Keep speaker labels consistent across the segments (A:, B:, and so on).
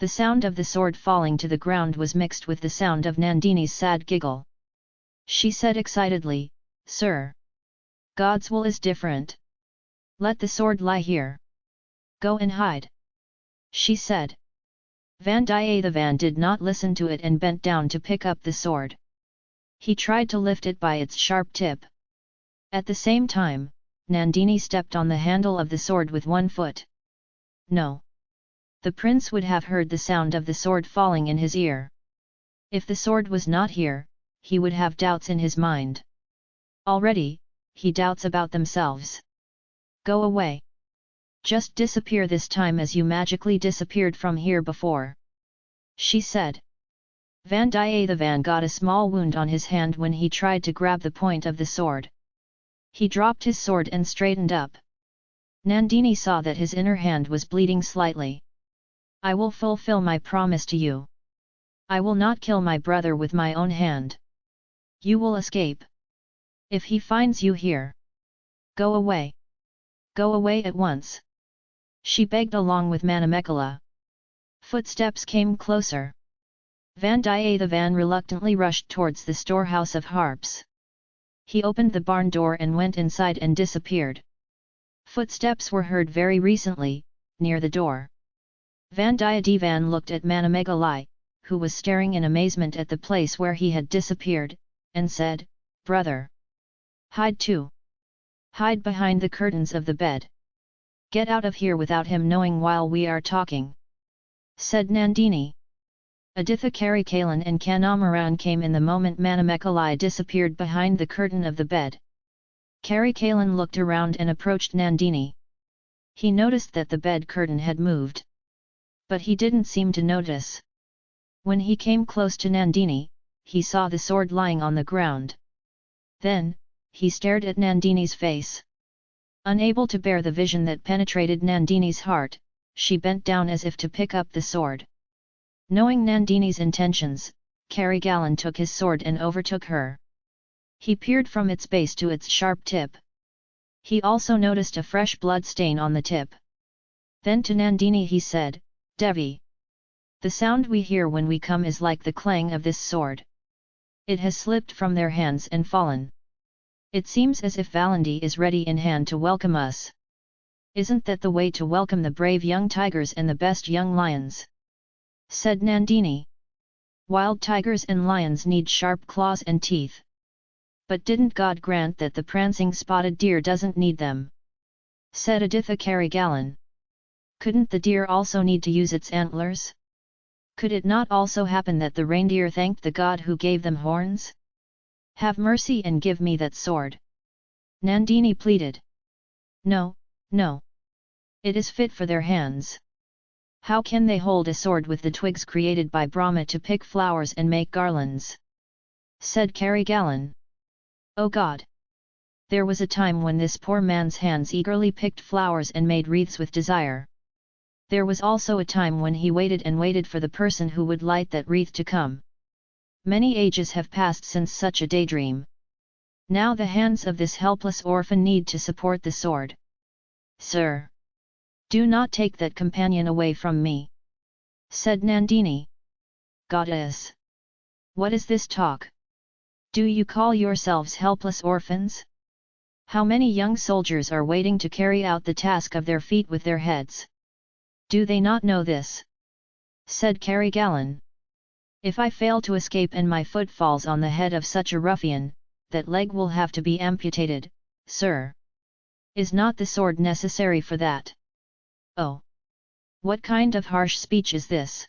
A: The sound of the sword falling to the ground was mixed with the sound of Nandini's sad giggle. She said excitedly, Sir! God's will is different. Let the sword lie here. Go and hide. She said. Vandiyathevan did not listen to it and bent down to pick up the sword. He tried to lift it by its sharp tip. At the same time, Nandini stepped on the handle of the sword with one foot. No. The prince would have heard the sound of the sword falling in his ear. If the sword was not here, he would have doubts in his mind. Already, he doubts about themselves. Go away. Just disappear this time as you magically disappeared from here before. She said. Vandiyathevan got a small wound on his hand when he tried to grab the point of the sword. He dropped his sword and straightened up. Nandini saw that his inner hand was bleeding slightly. I will fulfill my promise to you. I will not kill my brother with my own hand. You will escape. If he finds you here. Go away. Go away at once. She begged along with Manamekala. Footsteps came closer. Vandiyathevan reluctantly rushed towards the storehouse of harps. He opened the barn door and went inside and disappeared. Footsteps were heard very recently, near the door. Vandiyathevan looked at Manamegalai, who was staring in amazement at the place where he had disappeared, and said, Brother! Hide too! Hide behind the curtains of the bed. Get out of here without him knowing while we are talking. Said Nandini. Aditha Karikalan and Kandamaran came in the moment Manamekalai disappeared behind the curtain of the bed. Karikalan looked around and approached Nandini. He noticed that the bed curtain had moved. But he didn't seem to notice. When he came close to Nandini, he saw the sword lying on the ground. Then, he stared at Nandini's face. Unable to bear the vision that penetrated Nandini's heart, she bent down as if to pick up the sword. Knowing Nandini's intentions, Karigalan took his sword and overtook her. He peered from its base to its sharp tip. He also noticed a fresh blood stain on the tip. Then to Nandini he said, Devi. The sound we hear when we come is like the clang of this sword. It has slipped from their hands and fallen. It seems as if Valandi is ready in hand to welcome us. Isn't that the way to welcome the brave young tigers and the best young lions? Said Nandini. Wild tigers and lions need sharp claws and teeth. But didn't God grant that the prancing spotted deer doesn't need them? Said Aditha Karigalan. Couldn't the deer also need to use its antlers? Could it not also happen that the reindeer thanked the god who gave them horns? Have mercy and give me that sword. Nandini pleaded. No, no. It is fit for their hands. How can they hold a sword with the twigs created by Brahma to pick flowers and make garlands? Said Karigalan. O God! There was a time when this poor man's hands eagerly picked flowers and made wreaths with desire. There was also a time when he waited and waited for the person who would light that wreath to come. Many ages have passed since such a daydream. Now the hands of this helpless orphan need to support the sword. Sir! Do not take that companion away from me! Said Nandini. Goddess! What is this talk? Do you call yourselves helpless orphans? How many young soldiers are waiting to carry out the task of their feet with their heads? Do they not know this? Said Karigalan. If I fail to escape and my foot falls on the head of such a ruffian, that leg will have to be amputated, sir. Is not the sword necessary for that? Oh! What kind of harsh speech is this?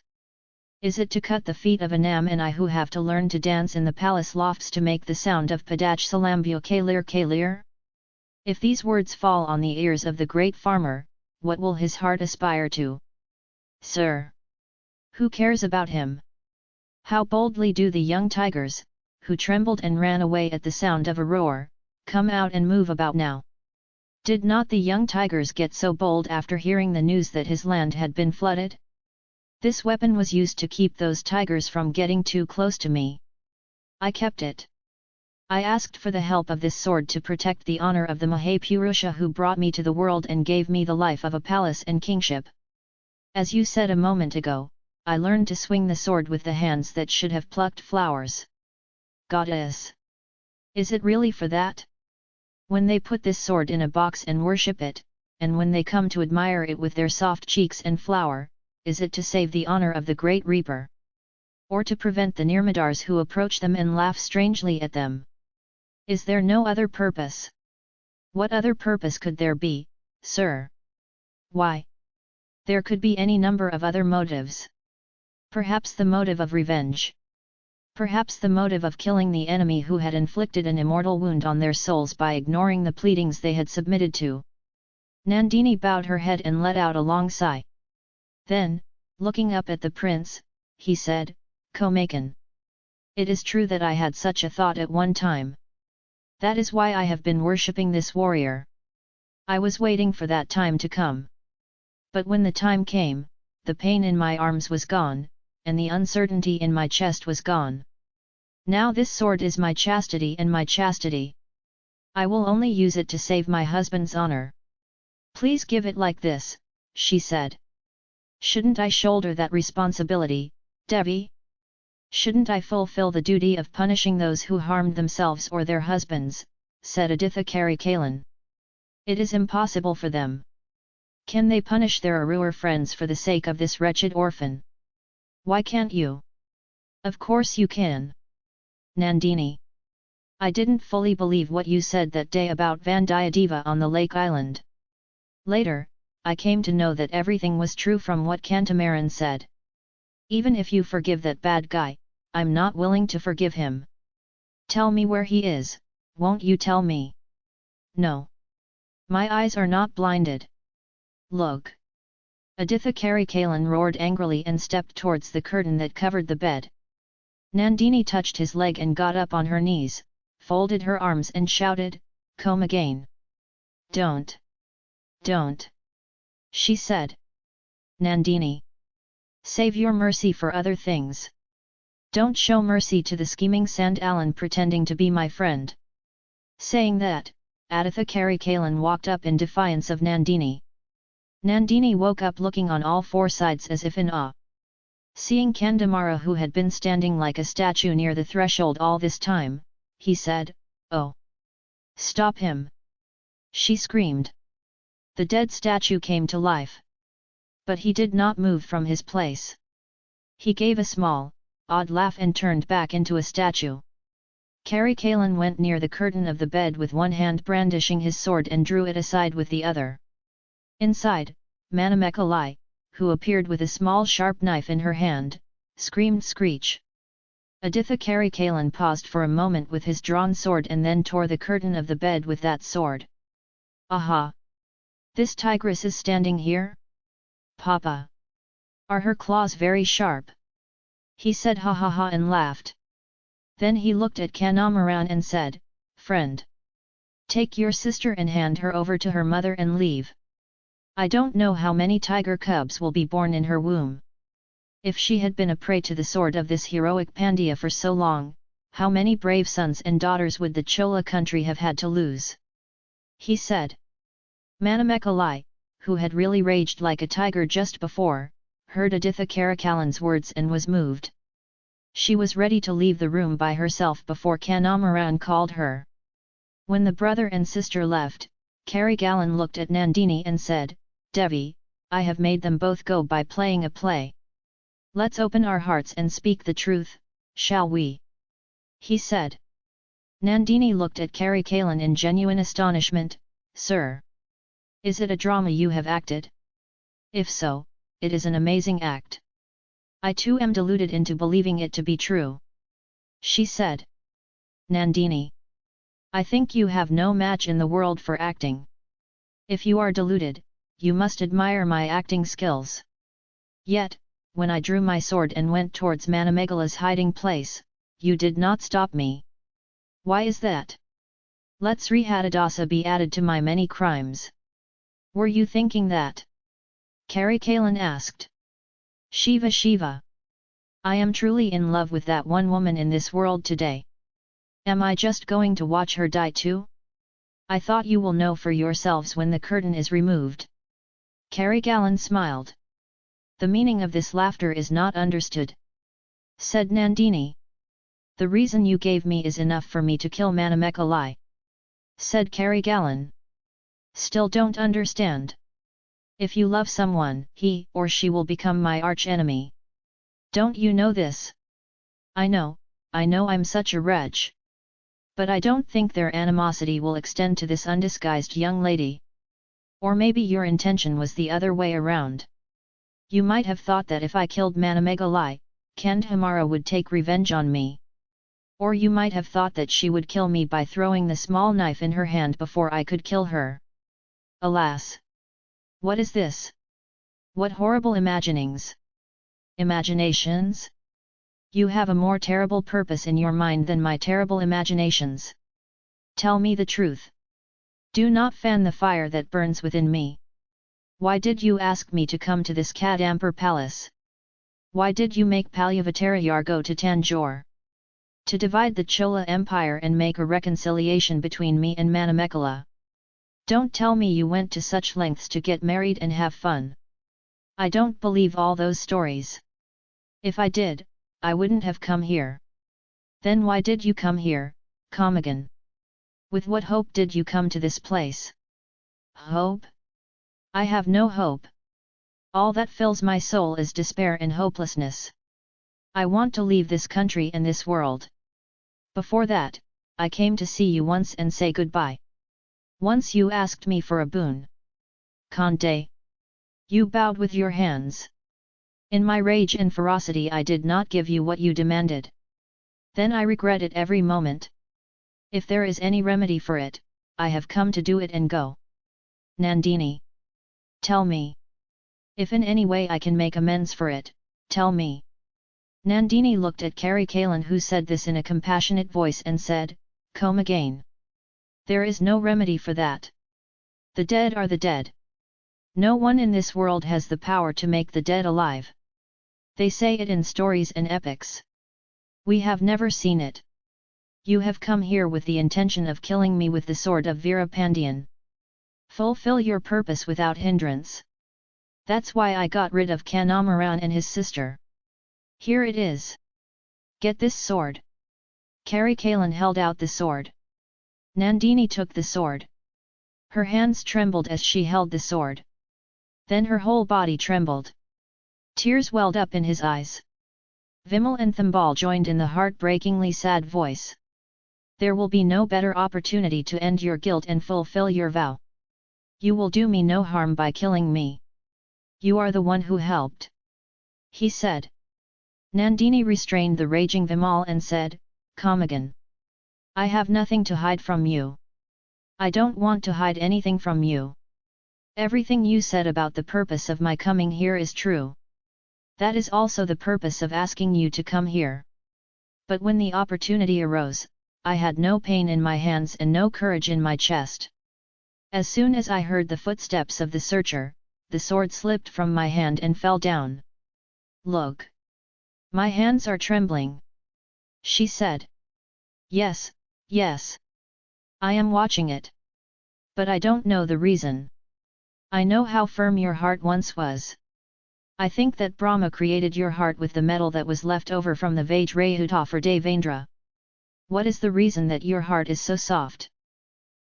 A: Is it to cut the feet of Anam and I who have to learn to dance in the palace lofts to make the sound of Padach Salambio Kalir Kalir? If these words fall on the ears of the great farmer, what will his heart aspire to? Sir! Who cares about him? How boldly do the young tigers, who trembled and ran away at the sound of a roar, come out and move about now. Did not the young tigers get so bold after hearing the news that his land had been flooded? This weapon was used to keep those tigers from getting too close to me. I kept it. I asked for the help of this sword to protect the honor of the Mahapurusha who brought me to the world and gave me the life of a palace and kingship. As you said a moment ago, I learned to swing the sword with the hands that should have plucked flowers. Goddess! Is it really for that? When they put this sword in a box and worship it, and when they come to admire it with their soft cheeks and flower, is it to save the honor of the great reaper? Or to prevent the Nirmadars who approach them and laugh strangely at them? Is there no other purpose? What other purpose could there be, sir? Why? There could be any number of other motives. Perhaps the motive of revenge. Perhaps the motive of killing the enemy who had inflicted an immortal wound on their souls by ignoring the pleadings they had submitted to. Nandini bowed her head and let out a long sigh. Then, looking up at the prince, he said, Komakan. It is true that I had such a thought at one time. That is why I have been worshipping this warrior. I was waiting for that time to come. But when the time came, the pain in my arms was gone, and the uncertainty in my chest was gone. Now this sword is my chastity and my chastity. I will only use it to save my husband's honor. Please give it like this, she said. Shouldn't I shoulder that responsibility, Devi? Shouldn't I fulfill the duty of punishing those who harmed themselves or their husbands, said Aditha Karikalan. It is impossible for them. Can they punish their Arur friends for the sake of this wretched orphan? Why can't you? Of course you can. Nandini. I didn't fully believe what you said that day about Vandiyadeva on the lake island. Later, I came to know that everything was true from what Kantamaran said. Even if you forgive that bad guy, I'm not willing to forgive him. Tell me where he is, won't you tell me? No. My eyes are not blinded. Look. Aditha Karikalan roared angrily and stepped towards the curtain that covered the bed. Nandini touched his leg and got up on her knees, folded her arms and shouted, Come again. Don't. Don't. She said. Nandini. Save your mercy for other things. Don't show mercy to the scheming Sandalan pretending to be my friend. Saying that, Aditha Karikalan walked up in defiance of Nandini. Nandini woke up looking on all four sides as if in awe. Seeing Kandamara who had been standing like a statue near the threshold all this time, he said, Oh! Stop him! She screamed. The dead statue came to life. But he did not move from his place. He gave a small, odd laugh and turned back into a statue. Karikalan went near the curtain of the bed with one hand brandishing his sword and drew it aside with the other. Inside, Manamekalai, who appeared with a small sharp knife in her hand, screamed screech. Aditha Karikalan paused for a moment with his drawn sword and then tore the curtain of the bed with that sword. Aha! This tigress is standing here? Papa! Are her claws very sharp? He said ha ha ha and laughed. Then he looked at Kandamaran and said, Friend! Take your sister and hand her over to her mother and leave. I don't know how many tiger cubs will be born in her womb. If she had been a prey to the sword of this heroic Pandya for so long, how many brave sons and daughters would the Chola country have had to lose? He said. Manamekalai, who had really raged like a tiger just before, heard Aditha Karikalan's words and was moved. She was ready to leave the room by herself before Kandamaran called her. When the brother and sister left, Karikalan looked at Nandini and said, Devi, I have made them both go by playing a play. Let's open our hearts and speak the truth, shall we? He said. Nandini looked at Karikalan in genuine astonishment, Sir! Is it a drama you have acted? If so, it is an amazing act. I too am deluded into believing it to be true. She said. Nandini. I think you have no match in the world for acting. If you are deluded, you must admire my acting skills. Yet, when I drew my sword and went towards Manamegala's hiding place, you did not stop me. Why is that? Let Sri Hadadasa be added to my many crimes. Were you thinking that? Karikalan asked. Shiva Shiva. I am truly in love with that one woman in this world today. Am I just going to watch her die too? I thought you will know for yourselves when the curtain is removed. Karikalan smiled. The meaning of this laughter is not understood. Said Nandini. The reason you gave me is enough for me to kill Manamekalai. Said Karigalan. Still don't understand. If you love someone, he or she will become my arch-enemy. Don't you know this? I know, I know I'm such a wretch. But I don't think their animosity will extend to this undisguised young lady. Or maybe your intention was the other way around. You might have thought that if I killed Manamegalai, Kandhamara would take revenge on me. Or you might have thought that she would kill me by throwing the small knife in her hand before I could kill her. Alas! What is this? What horrible imaginings! Imaginations? You have a more terrible purpose in your mind than my terrible imaginations. Tell me the truth. Do not fan the fire that burns within me. Why did you ask me to come to this Kadampur palace? Why did you make Palyavattarayar go to Tanjore? To divide the Chola Empire and make a reconciliation between me and Manamekala. Don't tell me you went to such lengths to get married and have fun. I don't believe all those stories. If I did, I wouldn't have come here. Then why did you come here, Kamagan? With what hope did you come to this place? Hope? I have no hope. All that fills my soul is despair and hopelessness. I want to leave this country and this world. Before that, I came to see you once and say goodbye. Once you asked me for a boon. Conde. You bowed with your hands. In my rage and ferocity I did not give you what you demanded. Then I regret it every moment. If there is any remedy for it, I have come to do it and go. Nandini. Tell me. If in any way I can make amends for it, tell me. Nandini looked at Kari Kalan who said this in a compassionate voice and said, Come again. There is no remedy for that. The dead are the dead. No one in this world has the power to make the dead alive. They say it in stories and epics. We have never seen it. You have come here with the intention of killing me with the sword of Veerapandian. Fulfill your purpose without hindrance. That's why I got rid of Kandamaran and his sister. Here it is. Get this sword. Kari Kalan held out the sword. Nandini took the sword. Her hands trembled as she held the sword. Then her whole body trembled. Tears welled up in his eyes. Vimal and Thambal joined in the heartbreakingly sad voice. There will be no better opportunity to end your guilt and fulfill your vow. You will do me no harm by killing me. You are the one who helped. He said. Nandini restrained the raging Vimal and said, Come again. I have nothing to hide from you. I don't want to hide anything from you. Everything you said about the purpose of my coming here is true. That is also the purpose of asking you to come here. But when the opportunity arose, I had no pain in my hands and no courage in my chest. As soon as I heard the footsteps of the searcher, the sword slipped from my hand and fell down. Look! My hands are trembling. She said. Yes, Yes. I am watching it. But I don't know the reason. I know how firm your heart once was. I think that Brahma created your heart with the metal that was left over from the Vajrayudha for Devendra. What is the reason that your heart is so soft?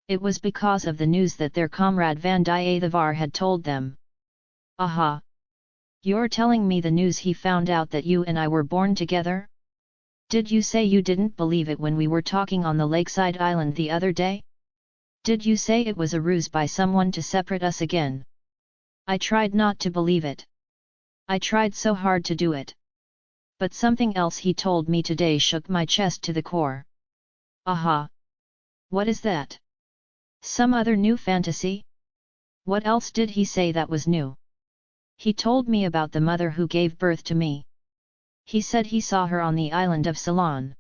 A: It was because of the news that their comrade Vandiyathevar had told them. Aha! You're telling me the news he found out that you and I were born together? Did you say you didn't believe it when we were talking on the lakeside island the other day? Did you say it was a ruse by someone to separate us again? I tried not to believe it. I tried so hard to do it. But something else he told me today shook my chest to the core. Aha! What is that? Some other new fantasy? What else did he say that was new? He told me about the mother who gave birth to me. He said he saw her on the island of Ceylon.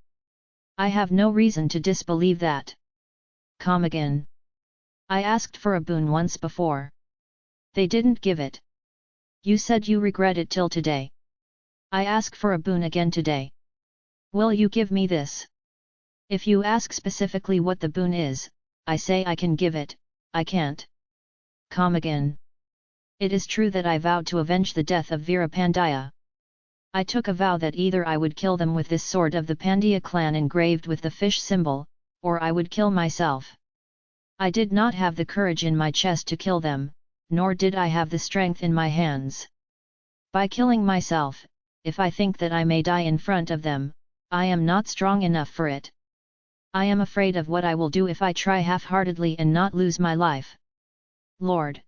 A: I have no reason to disbelieve that. Come again. I asked for a boon once before. They didn't give it. You said you regret it till today. I ask for a boon again today. Will you give me this? If you ask specifically what the boon is, I say I can give it, I can't. Come again. It is true that I vowed to avenge the death of Veerapandaya. I took a vow that either I would kill them with this sword of the Pandya clan engraved with the fish symbol, or I would kill myself. I did not have the courage in my chest to kill them, nor did I have the strength in my hands. By killing myself, if I think that I may die in front of them, I am not strong enough for it. I am afraid of what I will do if I try half-heartedly and not lose my life. Lord!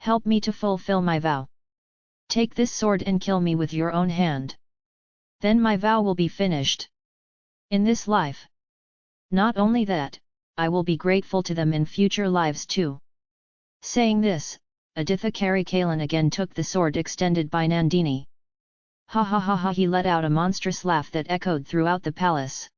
A: Help me to fulfill my vow. Take this sword and kill me with your own hand. Then my vow will be finished. In this life. Not only that, I will be grateful to them in future lives too. Saying this, Aditha Karikalan again took the sword extended by Nandini. Ha ha ha ha he let out a monstrous laugh that echoed throughout the palace.